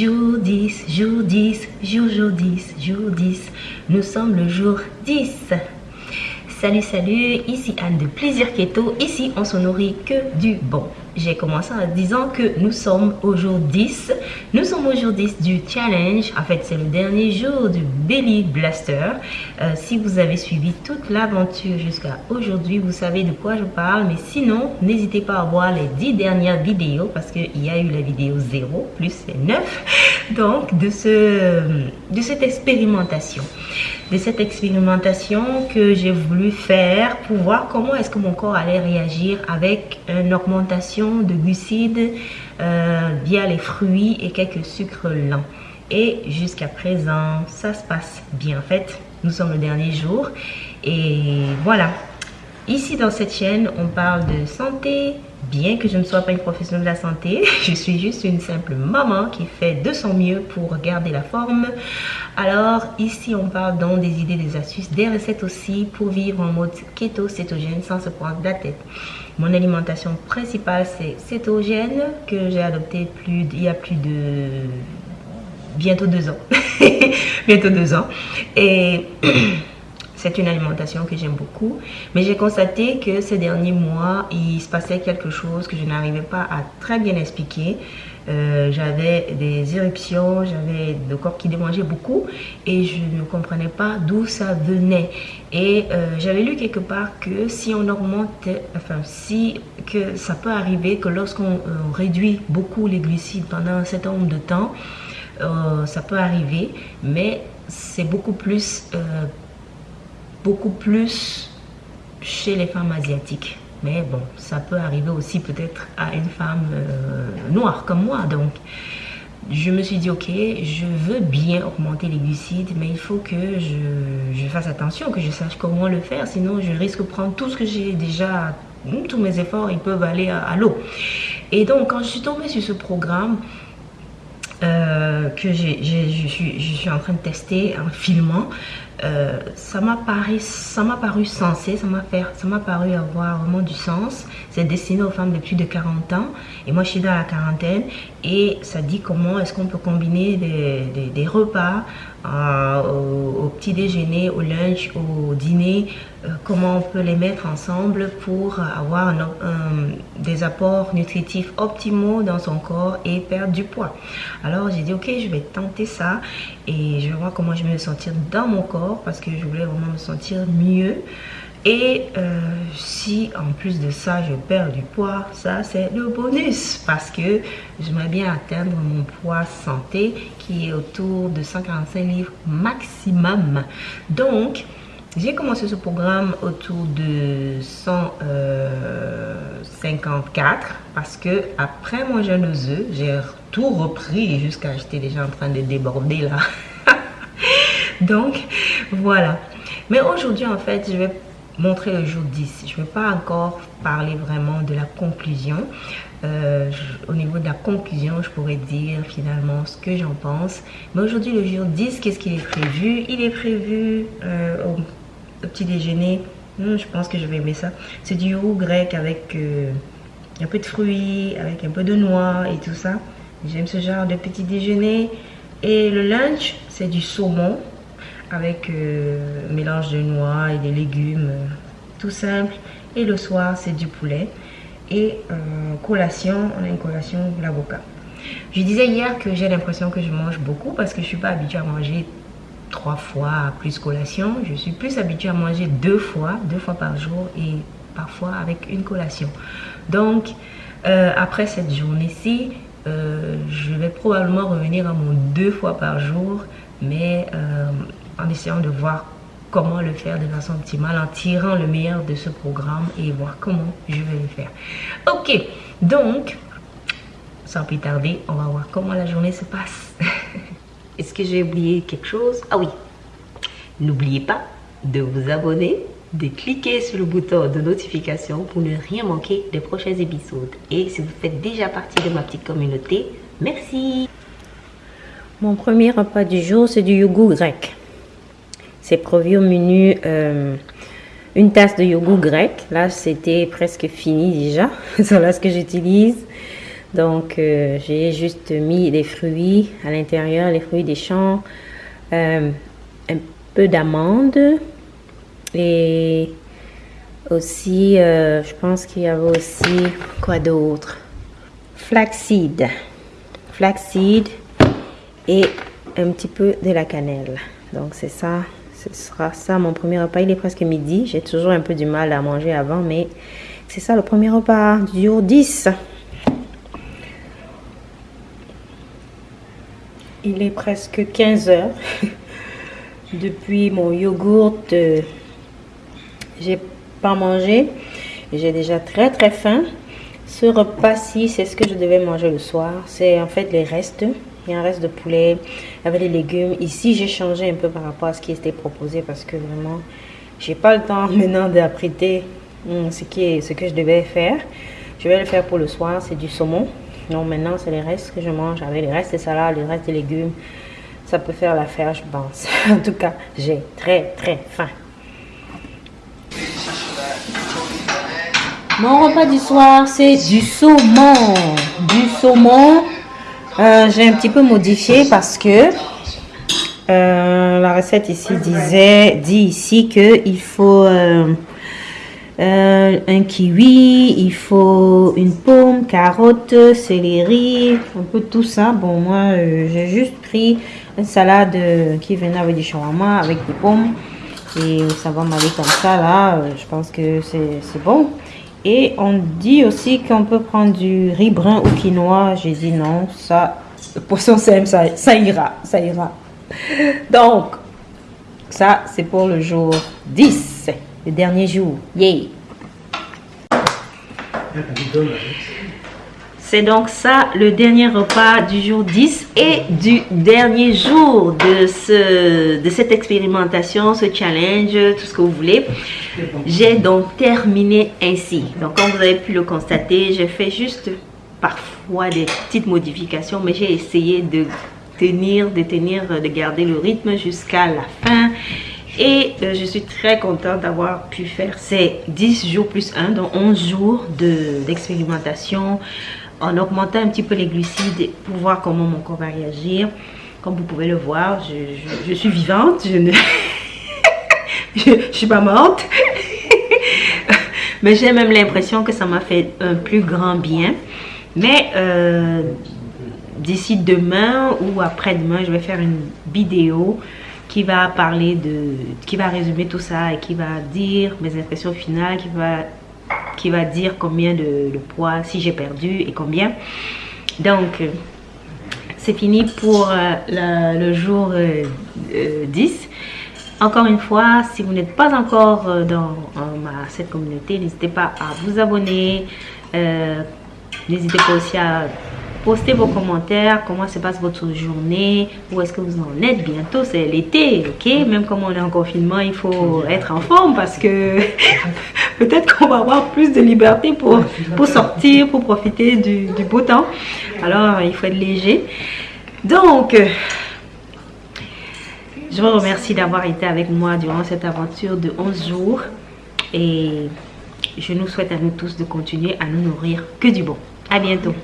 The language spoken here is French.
Jour 10, jour 10, jour, jour 10, jour 10. Nous sommes le jour 10. Salut, salut, ici Anne de Plaisir Keto. Ici, on se nourrit que du bon. J'ai commencé en disant que nous sommes au jour 10. Nous sommes au jour 10 du challenge. En fait, c'est le dernier jour du Belly Blaster. Euh, si vous avez suivi toute l'aventure jusqu'à aujourd'hui, vous savez de quoi je parle. Mais sinon, n'hésitez pas à voir les 10 dernières vidéos parce qu'il y a eu la vidéo 0 plus les 9. Donc, de, ce, de cette expérimentation de cette expérimentation que j'ai voulu faire pour voir comment est-ce que mon corps allait réagir avec une augmentation de glucides euh, via les fruits et quelques sucres lents. Et jusqu'à présent, ça se passe bien. En fait, nous sommes le dernier jour. Et voilà. Ici, dans cette chaîne, on parle de santé, bien que je ne sois pas une professionnelle de la santé, je suis juste une simple maman qui fait de son mieux pour garder la forme. Alors ici on parle donc des idées, des astuces, des recettes aussi pour vivre en mode keto cétogène sans se prendre la tête. Mon alimentation principale c'est cétogène que j'ai adopté plus, il y a plus de bientôt deux ans. bientôt deux ans. Et C'est une alimentation que j'aime beaucoup. Mais j'ai constaté que ces derniers mois, il se passait quelque chose que je n'arrivais pas à très bien expliquer. Euh, j'avais des éruptions, j'avais le corps qui démangeait beaucoup et je ne comprenais pas d'où ça venait. Et euh, j'avais lu quelque part que si on augmente, enfin si que ça peut arriver que lorsqu'on euh, réduit beaucoup les glucides pendant un certain nombre de temps, ça peut arriver, mais c'est beaucoup plus beaucoup plus chez les femmes asiatiques. Mais bon, ça peut arriver aussi peut-être à une femme euh, noire comme moi. Donc, je me suis dit, ok, je veux bien augmenter les glucides, mais il faut que je, fasse attention, que je sache comment le faire. Sinon, je risque de prendre tout ce que j'ai déjà, tous mes efforts, ils peuvent aller à, l'eau. Et donc, quand je suis tombée sur ce programme, euh, que je, suis, en train de tester en filmant, euh, ça m'a paru, paru sensé, ça m'a paru avoir vraiment du sens. C'est destiné aux femmes de plus de 40 ans. Et moi je suis dans la quarantaine. Et ça dit comment est-ce qu'on peut combiner des repas au, petit déjeuner, au lunch, au dîner, euh, comment on peut les mettre ensemble pour avoir des apports nutritifs optimaux dans son corps et perdre du poids. Alors j'ai dit ok, je vais tenter ça et je vais voir comment je vais me sentir dans mon corps parce que je voulais vraiment me sentir mieux. Et euh, si en plus de ça, je perds du poids, ça c'est le bonus parce que j'aimerais bien atteindre mon poids santé qui est autour de 145 livres maximum. Donc, j'ai commencé ce programme autour de 154 parce que après mon jeûne j'ai tout repris jusqu'à j'étais déjà en train de déborder là. Donc, voilà. Mais aujourd'hui, en fait, je vais montrer le jour 10. Je ne vais pas encore parler vraiment de la conclusion. Euh, au niveau de la conclusion, je pourrais dire finalement ce que j'en pense. Mais aujourd'hui, le jour 10, qu'est-ce qui est prévu? Il est prévu euh, au, petit déjeuner. Hmm, je pense que je vais aimer ça. C'est du yogourt grec avec euh, un peu de fruits, avec un peu de noix et tout ça. J'aime ce genre de petit déjeuner. Et le lunch, c'est du saumon avec euh, mélange de noix et des légumes, euh, tout simple. Et le soir, c'est du poulet. Et euh, collation, on a une collation, l'avocat. Je disais hier que j'ai l'impression que je mange beaucoup parce que je suis pas habituée à manger trois fois plus collation. Je suis plus habituée à manger deux fois, deux fois par jour et parfois avec une collation. Donc, après cette journée-ci, je vais probablement revenir à mon deux fois par jour, mais en essayant de voir comment le faire de façon optimale, en tirant le meilleur de ce programme et voir comment je vais le faire. Ok, donc, sans plus tarder, on va voir comment la journée se passe. Est-ce que j'ai oublié quelque chose? Ah oui, n'oubliez pas de vous abonner, de cliquer sur le bouton de notification pour ne rien manquer des prochains épisodes. Et si vous faites déjà partie de ma petite communauté, merci Mon premier repas du jour, c'est du yogourt grec. C'est prévu au menu euh, une tasse de yogourt grec. Là, c'était presque fini déjà. C'est là ce que j'utilise. Donc, euh, j'ai juste mis des fruits à l'intérieur, les fruits des champs, euh, un peu d'amandes et aussi, euh, je pense qu'il y avait aussi quoi d'autre? Flaxseed. Flaxseed et un petit peu de la cannelle. Donc, c'est ça. Ce sera ça mon premier repas. Il est presque midi. J'ai toujours un peu du mal à manger avant, mais c'est ça le premier repas du jour 10. Il est presque 15 heures. Depuis mon yogourt, j'ai pas mangé. J'ai déjà très très faim. Ce repas-ci, c'est ce que je devais manger le soir. C'est en fait les restes. Il y a un reste de poulet avec les légumes. Ici, j'ai changé un peu par rapport à ce qui était proposé parce que vraiment, j'ai pas le temps maintenant d'apprêter hmm, ce, qui est, ce que je devais faire. Je vais le faire pour le soir. C'est du saumon. Donc maintenant, c'est les restes que je mange avec les restes de salade, les restes de légumes. Ça peut faire l'affaire, je pense. en tout cas, j'ai très, très faim. Mon repas du soir, c'est du saumon. Du saumon, euh, j'ai un petit peu modifié parce que euh, la recette ici disait, dit ici qu'il faut... Euh, un kiwi, il faut une pomme, carotte, céleri, un peu tout ça. Bon, moi, j'ai juste pris une salade qui venait avec du shawarma, avec des pommes. Et ça va m'aller comme ça, là. je pense que c'est bon. Et on dit aussi qu'on peut prendre du riz brun ou quinoa. J'ai dit non, ça, poisson ça, ça ira, ça ira. Donc, ça, c'est pour le jour 10 le dernier jour. Yay! C'est donc ça le dernier repas du jour 10 et du dernier jour de, ce, de cette expérimentation, ce challenge, tout ce que vous voulez. J'ai donc terminé ainsi. Donc comme vous avez pu le constater, j'ai fait juste parfois des petites modifications, mais j'ai essayé de tenir, de tenir, de garder le rythme jusqu'à la fin. Et euh, je suis très contente d'avoir pu faire ces 10 jours plus 1, donc 11 jours d'expérimentation en augmentant un petit peu les glucides pour voir comment mon corps va réagir. Comme vous pouvez le voir, je, suis vivante, je ne suis pas morte. Mais j'ai même l'impression que ça m'a fait un plus grand bien. Mais euh, d'ici demain ou après-demain, je vais faire une vidéo qui va parler de, qui va résumer tout ça et qui va dire mes impressions finales, qui va, qui va dire combien de, poids, si j'ai perdu et combien. Donc, c'est fini pour euh, le jour 10. Euh, euh, encore une fois, si vous n'êtes pas encore dans ma, cette communauté, n'hésitez pas à vous abonner. n'hésitez pas aussi à Postez vos commentaires, comment se passe votre journée, où est-ce que vous en êtes. Bientôt, c'est l'été, ok? Même comme on est en confinement, il faut être en forme parce que peut-être qu'on va avoir plus de liberté pour, pour sortir, pour profiter du, du beau temps. Alors, il faut être léger. Donc, je vous remercie d'avoir été avec moi durant cette aventure de 11 jours. Et je nous souhaite à nous tous de continuer à nous nourrir que du bon. À bientôt.